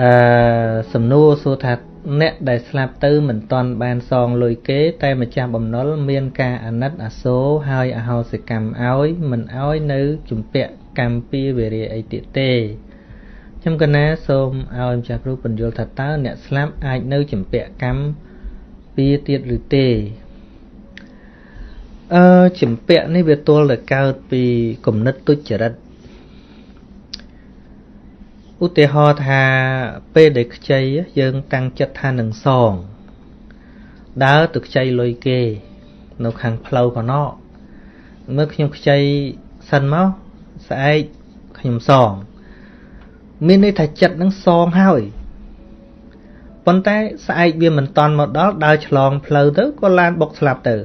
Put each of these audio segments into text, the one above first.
អឺសំណួរសួរថាអ្នកដែលស្លាប់ទៅមិនទាន់បានសងលុយគេ តែម្ចាស់បំណុលមានការអាណិតអាសូរហើយអហោសិកម្មឲ្យមិនឲ្យនៅជំពាក់កម្មពីវេរាអីទៀតទេខ្ញុំកណាសូមឲ្យម្ចាស់គ្រូបញ្យល់ថាតើអ្នកស្លាប់អាចនៅជំពាក់កម្មពីទៀតឬទេអឺជំពាក់នេះវាទល់តែកើតពីគំនិតទុច្ចរិត ឧទាហរណ៍ថាពេលដែលខ្ចីយើងតាំងចិត្តថានឹងសងដើរទៅខ្ចីលុយគេ នៅខាងផ្លូវកណោមើលខ្ញុំខ្ចីសិនមកស្អែកខ្ញុំសង មានន័យថាចិត្តនឹងសងហើយប៉ុន្តែស្អែកវាមិនតន់មកដល់ដើរឆ្លងផ្លូវទៅក៏ឡានបុកស្លាប់ទៅ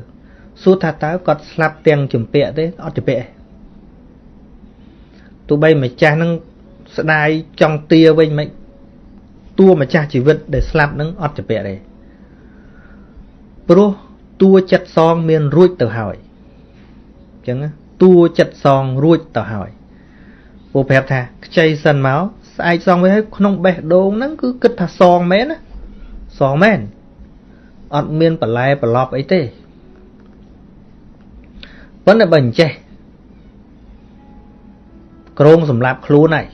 សួរថាតើគាត់ស្លាប់ទាំងជំពាក់ទេអត់ជំពាក់ទេទោះបីម្ចាស់នឹង ស្ដាយចង់ទាវិញមិនតួម្ចាស់ជីវិតដែលស្លាប់នឹងអត់ជំពាក់ទេព្រោះតួចិត្តសងមានរួចទៅហើយអញ្ចឹងតួចិត្តសងរួចទៅហើយពូប្រាប់ថាខ្ចីសិនមកស្អែកសងវិញហើយក្នុងបេះដូងហ្នឹងគឺគិតថាសងមែនណាសងមែនអត់មានបន្លែប្រឡប់អីទេប៉ុន្តែបើអញ្ចេះក្រងសម្រាប់ខ្លួនហើយ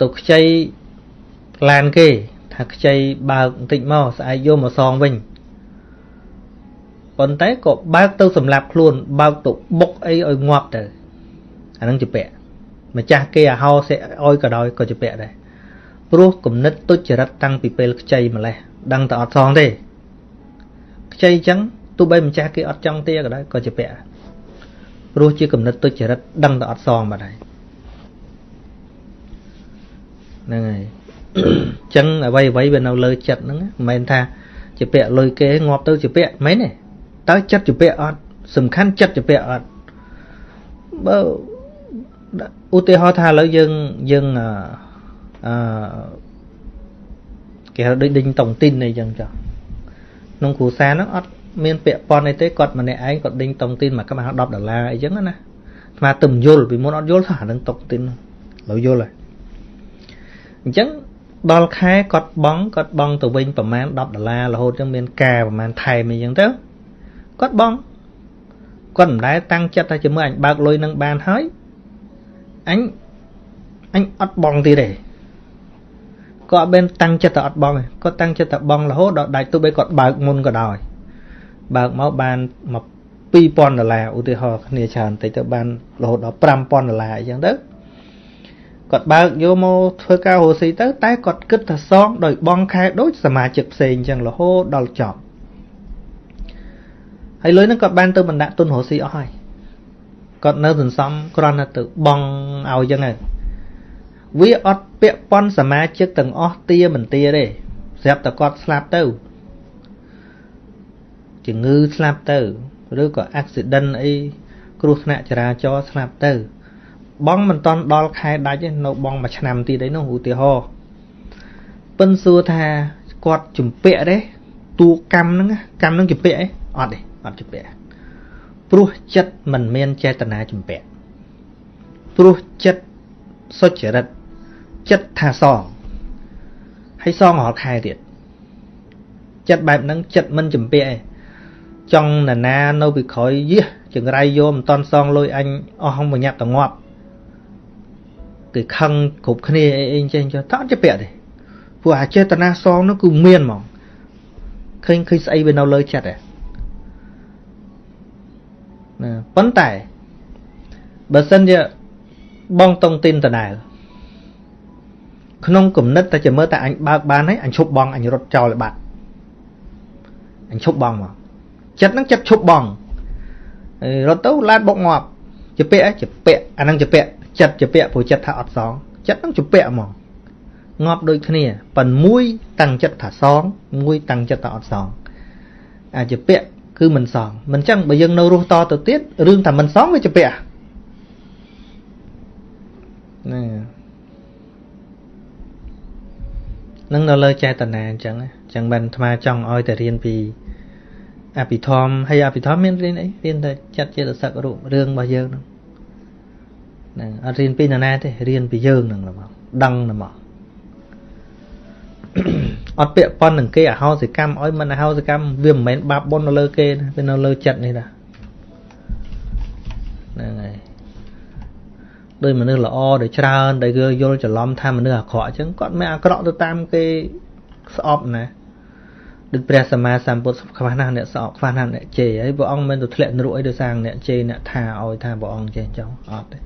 ទៅខ្ចីឡានគេ ថាខ្ចីបើកបន្តិចមកស្អែកយកមកសងវិញប៉ុន្តែក៏បើកទៅសម្រាប់ខ្លួន បើកទៅបុកអីឲ្យងាប់ទៅអានឹងជាពាក់ម្ចាស់គេអាហោសេឲ្យក៏ដោយក៏ជាពាក់ដែរព្រោះគំនិតទុច្ចរិតតាំងពីពេលខ្ចីម្លេះដឹងតែអត់សងទេខ្ចីអញ្ចឹងទោះបីម្ចាស់គេអត់ចង់ទាក៏ដោយក៏ជាពាក់ព្រោះជាគំនិតទុច្ចរិតដឹងតែអត់សងបាត់ហើយ ហ្នឹងហើយអញ្ចឹងអ្វីអ្វីវានៅលើចិត្តហ្នឹងមិនមែនថាជាពាក់លុយគេងាប់ទៅជាពាក់មែនទេតើចិត្តជាពាក់អត់សំខាន់ចិត្តជាពាក់អត់បើឧទាហរណ៍ថាឥឡូវយើងយើងអឺគេហៅដូចដេញតុងទីនអីចឹងចុះក្នុងគ្រួសារហ្នឹងអត់មានពាក់ព័ន្ធអីទេគាត់ម្នាក់ឯងគាត់ដេញតុងទីនមួយក្បាល10ដុល្លារអីចឹងណាស្មាទឹមយល់ពីមុនអត់យល់ថាហ្នឹងតុងទីនឡើយយល់ហើយ អញ្ចឹងដល់ខែគាត់បងគាត់បងទៅវិញប្រហែល10ដុល្លាររហូតចឹងមានការប្រហែលថែមអីចឹងទៅគាត់បងគាត់មិនដែលតាំងចិត្តថាជាមួយអញបើកលុយនឹងបានហើយអញអញអត់បងទៀតទេគាត់អត់បានតាំងចិត្តតែអត់បងទេគាត់តាំងចិត្តតែបងរហូតដល់ដាច់ទោះបីគាត់បើកមុនក៏ដោយបើកមកបានមក2000ដុល្លារឧទាហរណ៍គ្នាច្រើនតិចទៅបានរហូតដល់5000ដុល្លារអញ្ចឹងទៅ គាត់បើកយកមកធ្វើការរស់ស៊ីទៅ តែគាត់គិតថាសងដោយបងខែដូចសមាជិកផ្សេងអញ្ចឹងរហូតដល់ចប់ហើយលុយហ្នឹងគាត់បានទៅបណ្ដាក់ទុនរស់ស៊ីអស់ហើយគាត់នៅសន្សំគ្រាន់តែទៅបងឲ្យអញ្ចឹងហើយវាអត់ពាក់ប៉ុនសមាជិកទាំងអស់ទាមិនទាទេស្រាប់តែគាត់ស្លាប់ទៅជំងឺស្លាប់ទៅ ឬក៏ accident អីគ្រោះថ្នាក់ចរាចរណ៍ស្លាប់ទៅ បងមិនតន់ដល់ខែដាច់ទេនៅបងមួយឆ្នាំទៀតអីនោះឧទាហរណ៍ប៉ិនសួរថាគាត់ជំពាក់ទេតួកម្មហ្នឹងកម្មហ្នឹងជំពាក់អីអត់ទេអត់ជំពាក់ព្រោះចិត្តមិនមានចេតនាជំពាក់ព្រោះចិត្តសុចរិតចិត្តថាសងហើយសងរាល់ខែទៀតចិត្តបែបហ្នឹងចិត្តមិនជំពាក់ឯងចង់ណានានៅពីក្រោយយះចង្រៃយកមិនតន់សងលុយអញអស់ហងបញ្ញាប់តងាប់ គេខឹងគ្រប់គ្នាអីអីចេះចុះតើអត់ជាពាក់ទេព្រោះអាចេតនាសងនោះគឺមានហ្មងឃើញឃើញស្អីវានៅលើចិត្តឯងណាប៉ុន្តែបើសិនជាបងតុងទីនដដែលក្នុងគំនិតតែជាមើលតែអញបើកបានហើយអញឈប់បងអញរត់ចោលឲ្យបាត់អញឈប់បងមកចិត្តហ្នឹងចិត្តឈប់បងរត់ទៅឡានបុកងាប់ជាពាក់ជាពាក់អាហ្នឹងជាពាក់ ចិត្តជាពាក់ព្រោះចិត្តថាអត់សងចិត្តហ្នឹងជាពាក់ហ្មងងាប់ដូចគ្នាប៉ុន្តែមួយតាំងចិត្តថាសងមួយតាំងចិត្តថាអត់សងអាចពាក់គឺមិនសងមិនចឹងបើយើងនៅរស់តទៅទៀតរឿងថាមិនសងវាជាពាក់ណានឹងនៅលើចេតនាអញ្ចឹងអញ្ចឹងបានអាត្មាចង់ឲ្យតែរៀនពីអភិធម្មហើយអភិធម្មមានរៀនអីរៀនតែចាត់ចេតសិករូបរឿងរបស់យើងហ្នឹង ហ្នឹងអត់រៀនពីណាទេរៀនពីយើងហ្នឹងហ្មងដឹងហ្មងអត់ពាក់ប៉ុននឹងគេអហោសិកម្មឲ្យមិនអហោសិកម្មវាមិនមែនបាបបុណ្យនៅលើគេណាវានៅលើចិត្តនេះណាហ្នឹងហើយដោយមនុស្សល្អដែលច្រើនដែលគេយល់ច្រឡំថាមនុស្សអាក្រក់អញ្ចឹងគាត់មិនអាក្រក់ទៅតាមគេស្អប់ណាដូចព្រះសម្មាសម្ពុទ្ធខ្វះណាស់អ្នកស្អប់ខ្វះណាស់អ្នកជេរហើយព្រះអង្គមិនទៅធ្លាក់នរកអីដោយសារអ្នកជេរអ្នកថាឲ្យថាព្រះអង្គចេះចង់អត់ទេ